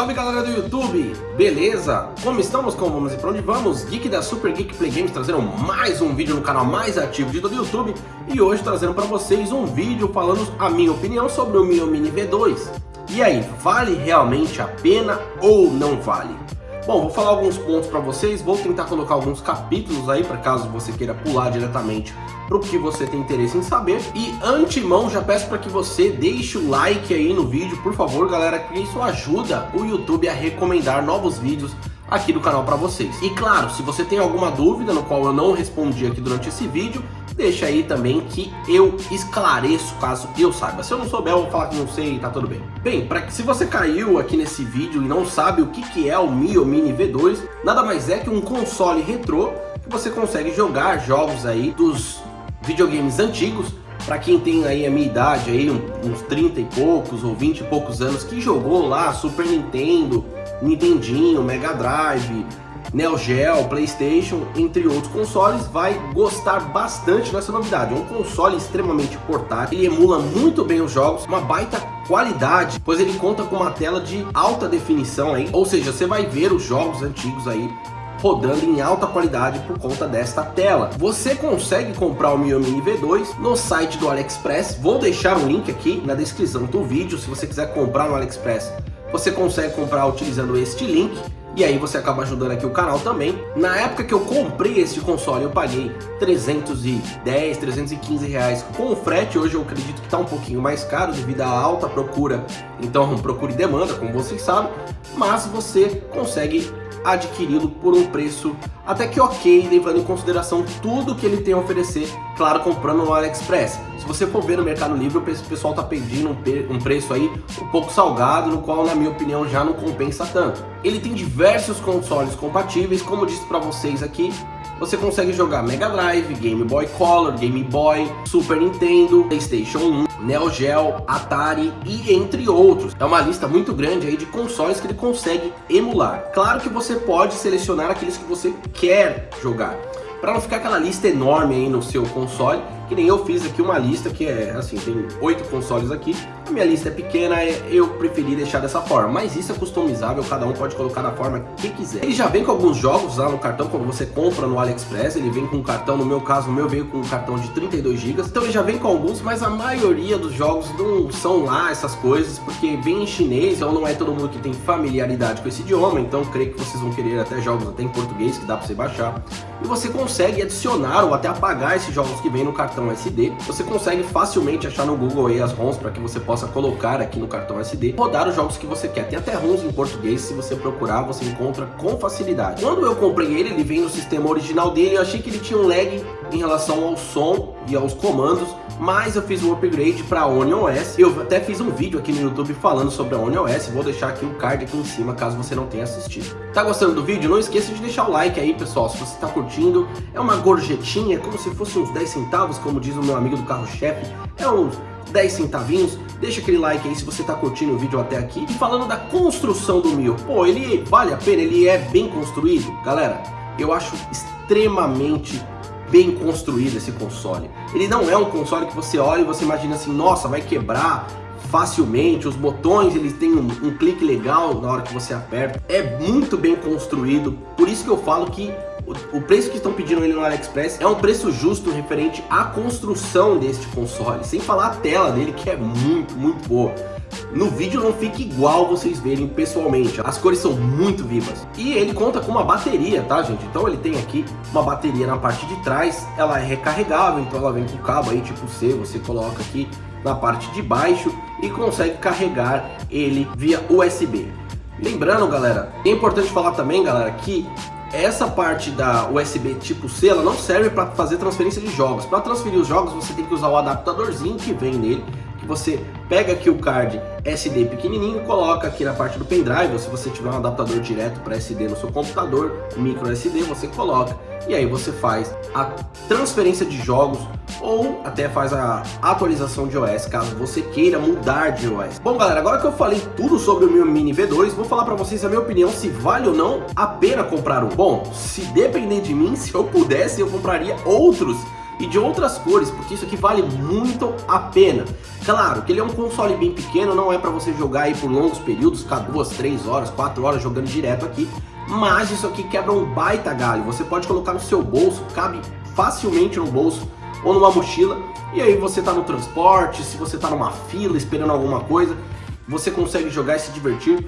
salve galera do YouTube, beleza? Como estamos, como vamos e pra onde vamos? Geek da Super Geek Play Games trazendo mais um vídeo no canal mais ativo de todo o YouTube E hoje trazendo pra vocês um vídeo falando a minha opinião sobre o Mio Mini V2 E aí, vale realmente a pena ou não vale? Bom, vou falar alguns pontos para vocês, vou tentar colocar alguns capítulos aí para caso você queira pular diretamente para o que você tem interesse em saber. E antemão já peço para que você deixe o like aí no vídeo, por favor, galera, que isso ajuda o YouTube a recomendar novos vídeos aqui do canal para vocês. E claro, se você tem alguma dúvida no qual eu não respondi aqui durante esse vídeo, deixa aí também que eu esclareço caso eu saiba. Se eu não souber, eu vou falar que não sei e tá tudo bem. Bem, para que se você caiu aqui nesse vídeo e não sabe o que, que é o Mio Mini V2, nada mais é que um console retrô que você consegue jogar jogos aí dos videogames antigos para quem tem aí a minha idade, aí uns 30 e poucos ou 20 e poucos anos, que jogou lá Super Nintendo, Nintendinho, Mega Drive, Neo Geo, Playstation, entre outros consoles, vai gostar bastante dessa novidade. É um console extremamente portátil, ele emula muito bem os jogos, uma baita qualidade, pois ele conta com uma tela de alta definição aí, ou seja, você vai ver os jogos antigos aí rodando em alta qualidade por conta desta tela. Você consegue comprar o Mi Mini V2 no site do AliExpress, vou deixar o link aqui na descrição do vídeo, se você quiser comprar no AliExpress, você consegue comprar utilizando este link e aí você acaba ajudando aqui o canal também. Na época que eu comprei este console, eu paguei 310, 315 reais com frete. Hoje eu acredito que está um pouquinho mais caro devido à alta procura. Então procure demanda, como vocês sabem. Mas você consegue adquiri-lo por um preço até que ok, levando em consideração tudo que ele tem a oferecer, claro, comprando no AliExpress. Se você for ver no Mercado Livre, o pessoal está pedindo um, preço aí um pouco salgado, no qual, na minha opinião, já não compensa tanto. Ele tem diversos consoles compatíveis, como disse para vocês aqui, você consegue jogar Mega Drive, Game Boy Color, Game Boy, Super Nintendo, Playstation 1, Neo Geo, Atari e entre outros. É uma lista muito grande aí de consoles que ele consegue emular. Claro que você pode selecionar aqueles que você quer jogar para não ficar aquela lista enorme aí no seu console, que nem eu fiz aqui uma lista que é assim, tem oito consoles aqui, a minha lista é pequena, é, eu preferi deixar dessa forma, mas isso é customizável, cada um pode colocar da forma que quiser. Ele já vem com alguns jogos lá no cartão, quando você compra no AliExpress, ele vem com um cartão, no meu caso, o meu veio com um cartão de 32 GB, então ele já vem com alguns, mas a maioria dos jogos não são lá essas coisas, porque vem em chinês, então não é todo mundo que tem familiaridade com esse idioma, então creio que vocês vão querer até jogos até em português, que dá para você baixar, e você consegue adicionar ou até apagar esses jogos que vem no cartão SD, você consegue facilmente achar no Google aí as ROMs para que você possa colocar aqui no cartão SD, rodar os jogos que você quer. Tem até ROMs em português, se você procurar, você encontra com facilidade. Quando eu comprei ele, ele vem no sistema original dele, eu achei que ele tinha um lag em relação ao som e aos comandos, mas eu fiz um upgrade para Onion OS. Eu até fiz um vídeo aqui no YouTube falando sobre a Onion OS, vou deixar aqui o card aqui em cima caso você não tenha assistido. Tá gostando do vídeo? Não esqueça de deixar o like aí, pessoal, se você está curtindo. É uma gorjetinha, como se fosse uns 10 centavos, como diz o meu amigo do carro-chefe. É uns 10 centavinhos, deixa aquele like aí se você tá curtindo o vídeo até aqui. E falando da construção do Mio, pô, ele vale a pena, ele é bem construído? Galera, eu acho extremamente bem construído esse console. Ele não é um console que você olha e você imagina assim, nossa, vai quebrar facilmente, os botões eles têm um, um clique legal na hora que você aperta. É muito bem construído, por isso que eu falo que o preço que estão pedindo ele no AliExpress é um preço justo referente à construção deste console, sem falar a tela dele que é muito, muito boa. No vídeo não fica igual vocês verem pessoalmente, as cores são muito vivas. E ele conta com uma bateria, tá gente? Então ele tem aqui uma bateria na parte de trás, ela é recarregável, então ela vem com cabo aí tipo C, você coloca aqui na parte de baixo e consegue carregar ele via USB. Lembrando galera, é importante falar também galera que essa parte da USB tipo C, ela não serve para fazer transferência de jogos. Para transferir os jogos, você tem que usar o adaptadorzinho que vem nele, que você pega aqui o card SD pequenininho, coloca aqui na parte do pendrive, ou se você tiver um adaptador direto para SD no seu computador, micro SD, você coloca e aí você faz a transferência de jogos ou até faz a atualização de OS, caso você queira mudar de OS. Bom galera, agora que eu falei tudo sobre o meu Mini V2, vou falar para vocês a minha opinião se vale ou não a pena comprar um. Bom, se depender de mim, se eu pudesse, eu compraria outros e de outras cores, porque isso aqui vale muito a pena. Claro que ele é um console bem pequeno, não é para você jogar aí por longos períodos, ficar duas, três horas, quatro horas jogando direto aqui, mas isso aqui quebra um baita galho. Você pode colocar no seu bolso, cabe facilmente no bolso ou numa mochila, e aí você tá no transporte, se você tá numa fila esperando alguma coisa, você consegue jogar e se divertir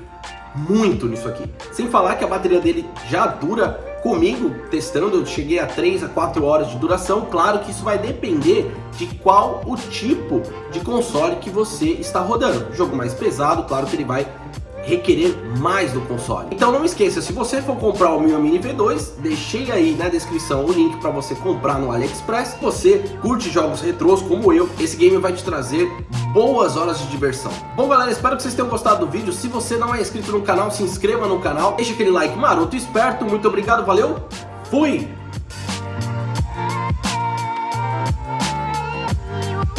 muito nisso aqui. Sem falar que a bateria dele já dura comigo testando, eu cheguei a 3 a 4 horas de duração. Claro que isso vai depender de qual o tipo de console que você está rodando. Jogo mais pesado, claro que ele vai requerer mais do console. Então não esqueça, se você for comprar o Mio Mini V2, deixei aí na descrição o link para você comprar no AliExpress. Se você curte jogos retrôs como eu, esse game vai te trazer boas horas de diversão. Bom galera, espero que vocês tenham gostado do vídeo. Se você não é inscrito no canal, se inscreva no canal, deixa aquele like maroto esperto. Muito obrigado, valeu, fui!